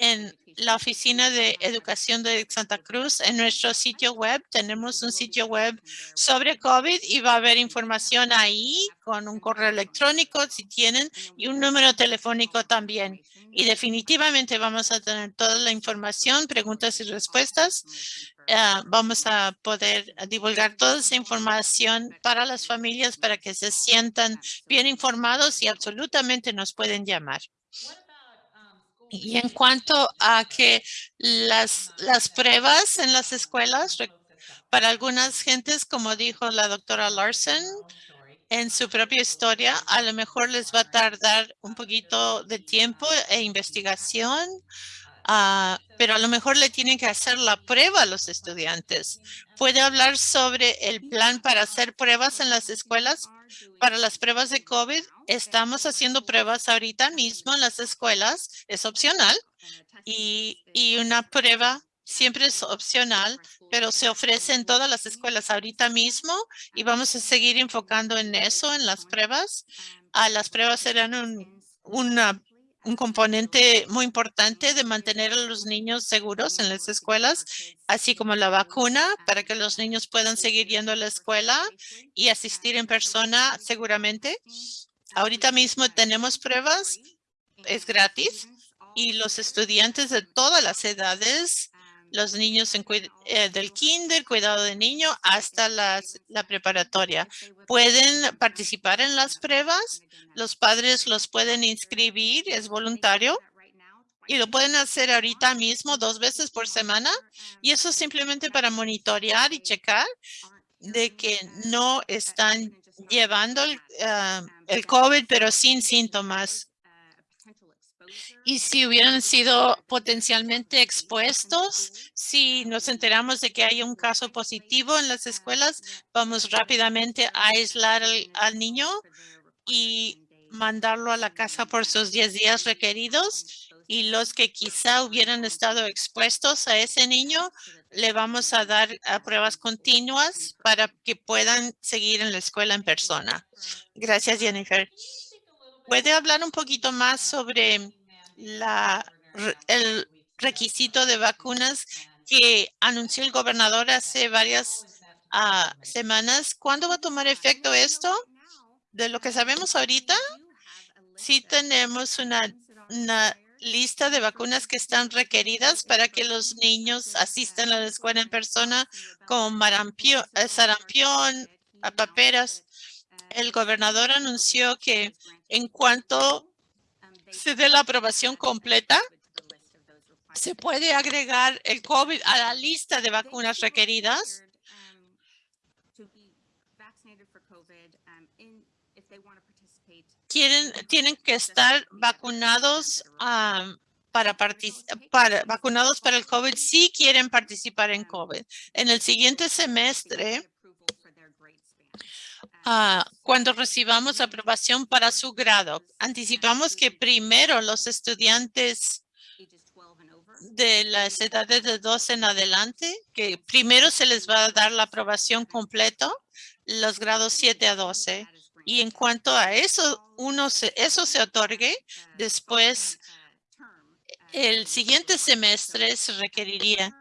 S2: En la Oficina de Educación de Santa Cruz, en nuestro sitio web, tenemos un sitio web sobre COVID y va a haber información ahí con un correo electrónico si tienen y un número telefónico también. Y definitivamente vamos a tener toda la información, preguntas y respuestas Ah, vamos a poder divulgar toda esa información para las familias para que se sientan bien informados y absolutamente nos pueden llamar. Y en cuanto a que las, las pruebas en las escuelas, para algunas gentes, como dijo la doctora Larson, en su propia historia, a lo mejor les va a tardar un poquito de tiempo e investigación Ah, pero a lo mejor le tienen que hacer la prueba a los estudiantes. ¿Puede hablar sobre el plan para hacer pruebas en las escuelas? Para las pruebas de COVID, estamos haciendo pruebas ahorita mismo en las escuelas. Es opcional y, una prueba siempre es opcional, pero se ofrece en todas las escuelas ahorita mismo y vamos a seguir enfocando en eso, en las pruebas. Ah, las pruebas serán un, una un componente muy importante de mantener a los niños seguros en las escuelas, así como la vacuna para que los niños puedan seguir yendo a la escuela y asistir en persona seguramente. Ahorita mismo tenemos pruebas, es gratis y los estudiantes de todas las edades los niños en, eh, del kinder, cuidado de niño, hasta la preparatoria. Pueden participar en las pruebas, los padres los pueden inscribir, es voluntario, y lo pueden hacer ahorita mismo dos veces por semana, y eso simplemente para monitorear y checar de que no están llevando el, ah, el COVID, pero sin síntomas y si hubieran sido potencialmente expuestos, si nos enteramos de que hay un caso positivo en las escuelas, vamos rápidamente a aislar al, niño y mandarlo a la casa por sus 10 días requeridos. Y los que quizá hubieran estado expuestos a ese niño, le vamos a dar pruebas continuas para que puedan seguir en la escuela en persona. Gracias, Jennifer. ¿Puede hablar un poquito más sobre el requisito de vacunas que anunció el gobernador hace varias ah, semanas. ¿Cuándo va a tomar efecto esto? De lo que sabemos ahorita, sí tenemos una, lista de vacunas que están requeridas para que los niños asistan a la escuela en persona, como eh, sarampión, paperas. el gobernador anunció que en cuanto se dé la aprobación completa, se puede agregar el COVID a la lista de vacunas requeridas. Quieren, tienen que estar vacunados para, para, vacunados para el COVID si quieren participar en COVID. En el siguiente semestre, Ah, cuando recibamos aprobación para su grado. Anticipamos que primero los estudiantes de las edades de 12 en adelante, que primero se les va a dar la aprobación completo, los grados 7 a 12. Y en cuanto a eso, uno se, eso se otorgue, después el siguiente semestre se requeriría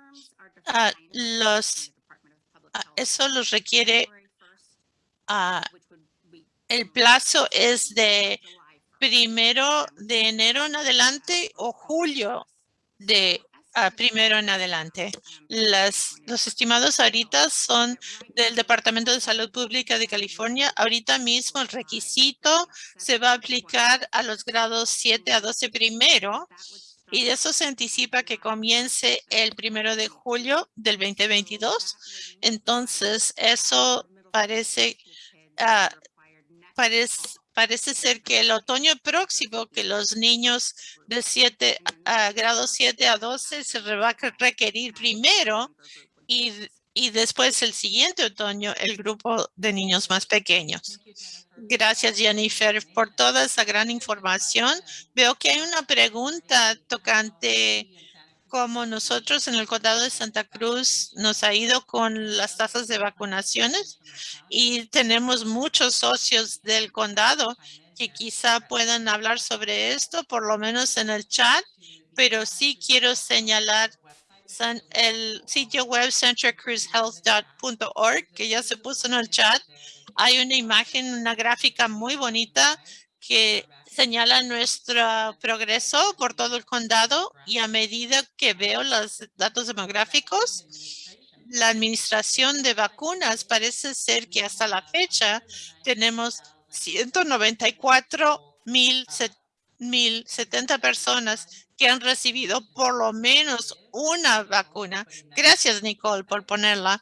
S2: uh, los, eso los requiere el plazo es de primero de enero en adelante o julio de primero en adelante. Las, los estimados ahorita son del Departamento de Salud Pública de California. Ahorita mismo el requisito se va a aplicar a los grados 7 a 12 primero y de eso se anticipa que comience el primero de julio del 2022. Entonces, eso parece Ah, parece, parece ser que el otoño próximo que los niños de 7 a grado 7 a 12 se va a requerir primero y, y después el siguiente otoño el grupo de niños más pequeños. Gracias, Jennifer, por toda esa gran información. Veo que hay una pregunta tocante como nosotros en el condado de Santa Cruz nos ha ido con las tasas de vacunaciones y tenemos muchos socios del condado que quizá puedan hablar sobre esto, por lo menos en el chat, pero sí quiero señalar el sitio web centracruzhealth.org que ya se puso en el chat. Hay una imagen, una gráfica muy bonita que señala nuestro progreso por todo el condado y a medida que veo los datos demográficos, la administración de vacunas parece ser que hasta la fecha tenemos 194 mil 70 personas que han recibido por lo menos una vacuna. Gracias, Nicole, por ponerla.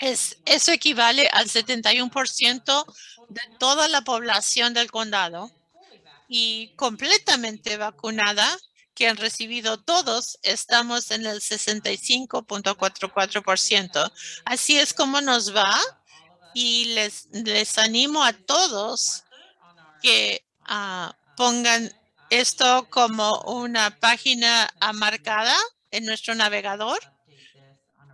S2: Es, eso equivale al 71% de toda la población del condado y completamente vacunada, que han recibido todos, estamos en el 65.44%. Así es como nos va y les, les animo a todos que ah, pongan esto como una página marcada en nuestro navegador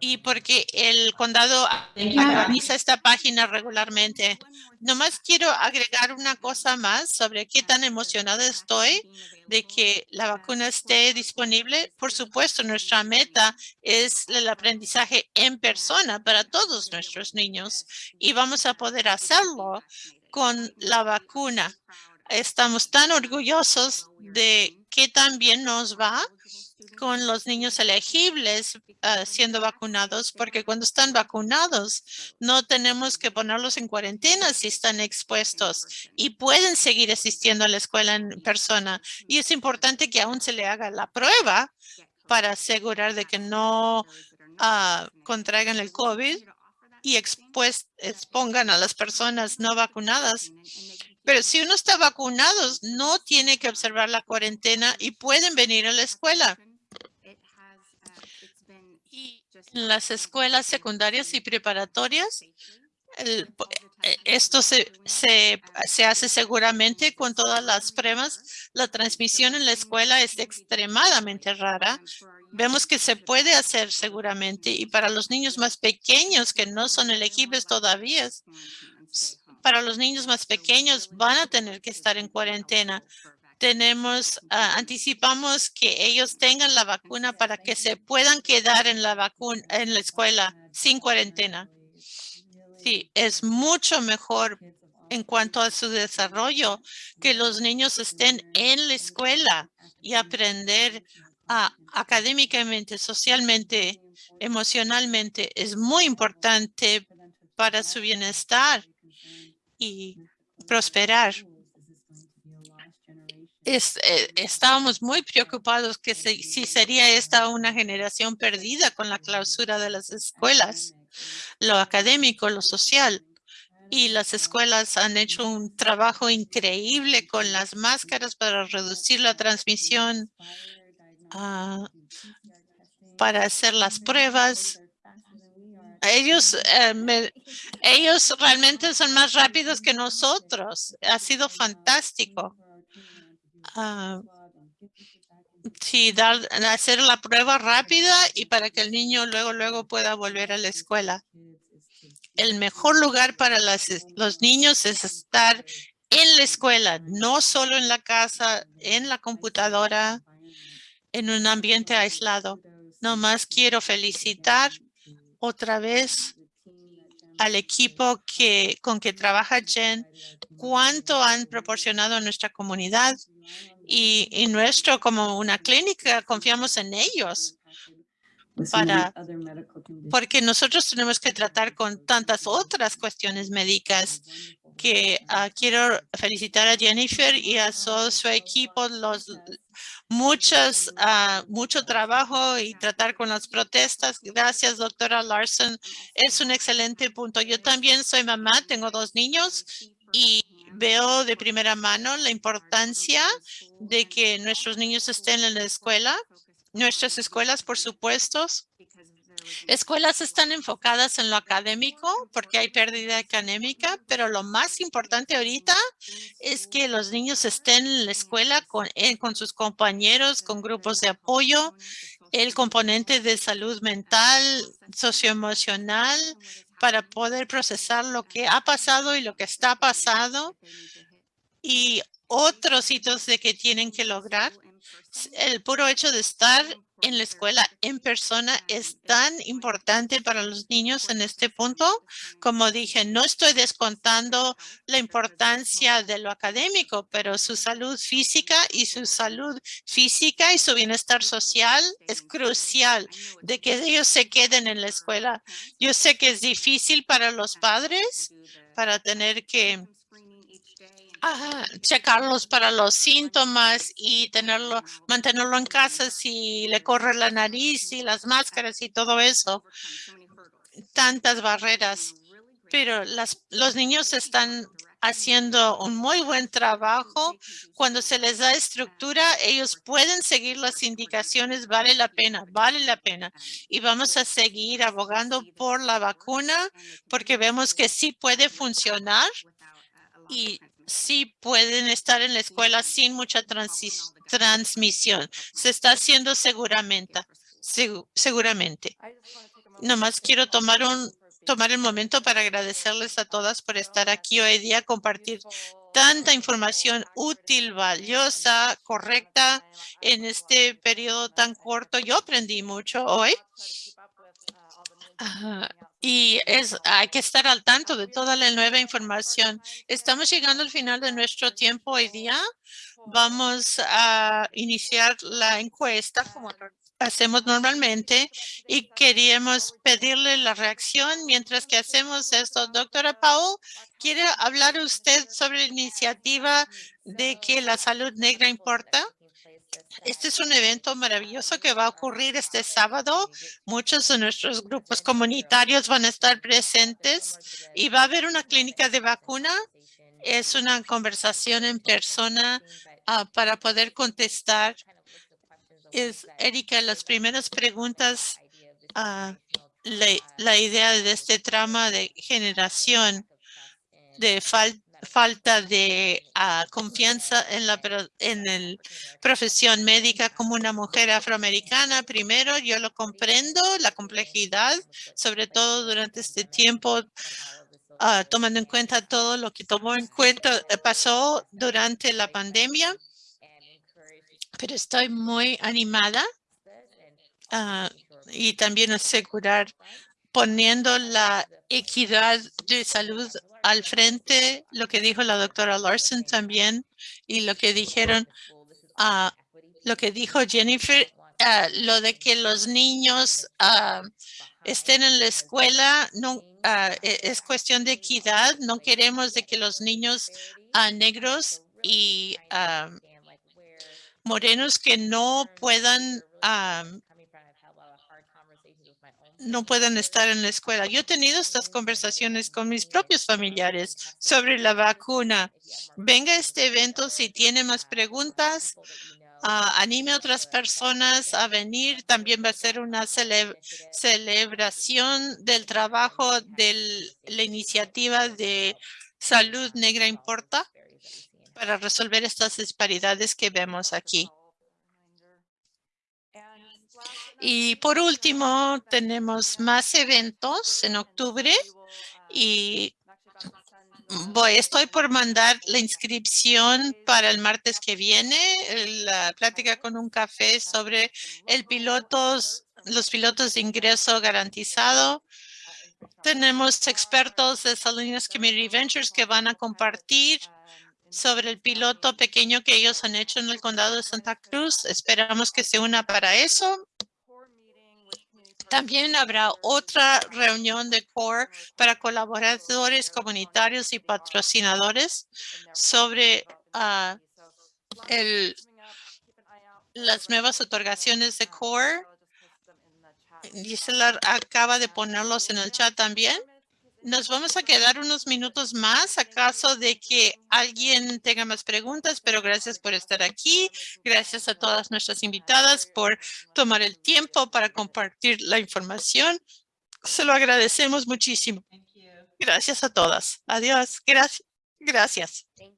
S2: y porque el condado actualiza esta página regularmente. Nomás quiero agregar una cosa más sobre qué tan emocionada estoy de que la vacuna esté disponible. Por supuesto, nuestra meta es el aprendizaje en persona para todos nuestros niños y vamos a poder hacerlo con la vacuna. Estamos tan orgullosos de que también nos va con los niños elegibles ah, siendo vacunados, porque cuando están vacunados no tenemos que ponerlos en cuarentena si están expuestos y pueden seguir asistiendo a la escuela en persona. Y es importante que aún se le haga la prueba para asegurar de que no uh, contraigan el COVID y expongan a las personas no vacunadas. Pero si uno está vacunado, no tiene que observar la cuarentena y pueden venir a la escuela. Las escuelas secundarias y preparatorias, eh, esto se, se, se, hace seguramente con todas las pruebas. La transmisión en la escuela es extremadamente rara. Vemos que se puede hacer seguramente y para los niños más pequeños que no son elegibles todavía, para los niños más pequeños van a tener que estar en cuarentena tenemos, ah, anticipamos que ellos tengan la vacuna para que se puedan quedar en la vacuna, en la escuela sin cuarentena. Sí, es mucho mejor en cuanto a su desarrollo que los niños estén en la escuela y aprender ah, académicamente, socialmente, emocionalmente. Es muy importante para su bienestar y prosperar. Eh, estábamos muy preocupados que si sería esta una generación perdida con la clausura de las escuelas, lo académico, lo social. Y las escuelas han hecho un trabajo increíble con las máscaras para reducir la transmisión, ah, para hacer las pruebas. Ellos, eh, ellos realmente son más rápidos que nosotros. Ha sido fantástico. Ah, sí, dar, hacer la prueba rápida y para que el niño luego, luego pueda volver a la escuela. El mejor lugar para los niños es estar en la escuela, no solo en la casa, en la computadora, en un ambiente aislado. Nomás quiero felicitar otra vez al equipo que, con que trabaja Jen, cuánto han proporcionado a nuestra comunidad y, nuestro como una clínica confiamos en ellos para porque nosotros tenemos que tratar con tantas otras cuestiones médicas que ah, quiero felicitar a Jennifer y a todo su equipo, los muchas, uh, mucho trabajo y tratar con las protestas. Gracias, doctora Larson. Es un excelente punto. Yo también soy mamá, tengo dos niños y veo de primera mano la importancia de que nuestros niños estén en la escuela. Nuestras escuelas, por supuesto, escuelas están enfocadas en lo académico porque hay pérdida académica, pero lo más importante ahorita es que los niños estén en la escuela con, eh, con sus compañeros, con grupos de apoyo, el componente de salud mental, socioemocional, para poder procesar lo que ha pasado y lo que está pasando y otros hitos de que tienen que lograr. El puro hecho de estar en la escuela en persona es tan importante para los niños en este punto. Como dije, no estoy descontando la importancia de lo académico, pero su salud física y su salud física y su bienestar social es crucial de que ellos se queden en la escuela. Yo sé que es difícil para los padres para tener que checarlos para los síntomas y tenerlo, mantenerlo en casa si le corre la nariz y las máscaras y todo eso. Tantas barreras. Pero las, los niños están haciendo un muy buen trabajo. Cuando se les da estructura, ellos pueden seguir las indicaciones. Vale la pena, vale la pena. Y vamos a seguir abogando por la vacuna porque vemos que sí puede funcionar y sí pueden estar en la escuela sin mucha transmisión. Se está haciendo seguramente. seguramente. Nomás quiero tomar un tomar el momento para agradecerles a todas por estar aquí hoy día, compartir tanta información útil, valiosa, correcta en este periodo tan corto. Yo aprendí mucho hoy. Y es, hay que estar al tanto de toda la nueva información. Estamos llegando al final de nuestro tiempo hoy día. Vamos a iniciar la encuesta como hacemos normalmente y queríamos pedirle la reacción mientras que hacemos esto. Doctora Paul, ¿quiere hablar usted sobre la iniciativa de que la salud negra importa? Este es un evento maravilloso que va a ocurrir este sábado. Muchos de nuestros grupos comunitarios van a estar presentes y va a haber una clínica de vacuna. Es una conversación en persona ah, para poder contestar. Es, Erika, las primeras preguntas, uh, la, idea de este trama de generación de falta falta de ah, confianza en la en el profesión médica como una mujer afroamericana. Primero, yo lo comprendo, la complejidad, sobre todo durante este tiempo, ah, tomando en cuenta todo lo que tomó en cuenta, eh, pasó durante la pandemia. Pero estoy muy animada ah, y también asegurar poniendo la equidad de salud al frente lo que dijo la doctora Larson también y lo que dijeron, uh, lo que dijo Jennifer, uh, lo de que los niños uh, estén en la escuela, no, e- es cuestión de equidad. No queremos de que los niños negros y morenos que no puedan ah, no puedan estar en la escuela. Yo he tenido estas conversaciones con mis propios familiares sobre la vacuna. Venga a este evento si tiene más preguntas. ah, anime a otras personas a venir. También va a ser una cele- celebración del trabajo de la iniciativa de Salud Negra Importa para resolver estas disparidades que vemos aquí. Y por último, tenemos más eventos en octubre y voy, estoy por mandar la inscripción para el martes que viene, la plática con un café sobre el pilotos, los pilotos de ingreso garantizado. Tenemos expertos de Salinas Community Ventures que van a compartir sobre el piloto pequeño que ellos han hecho en el condado de Santa Cruz. Esperamos que se una para eso. También habrá otra reunión de CORE para colaboradores comunitarios y patrocinadores sobre ah, el, las nuevas otorgaciones de CORE. Gisela acaba de ponerlos en el chat también. Nos vamos a quedar unos minutos más a caso de que alguien tenga más preguntas, pero gracias por estar aquí. Gracias a todas nuestras invitadas por tomar el tiempo para compartir la información. Se lo agradecemos muchísimo. Gracias a todas. Adiós. Gracias. Gracias.